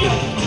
我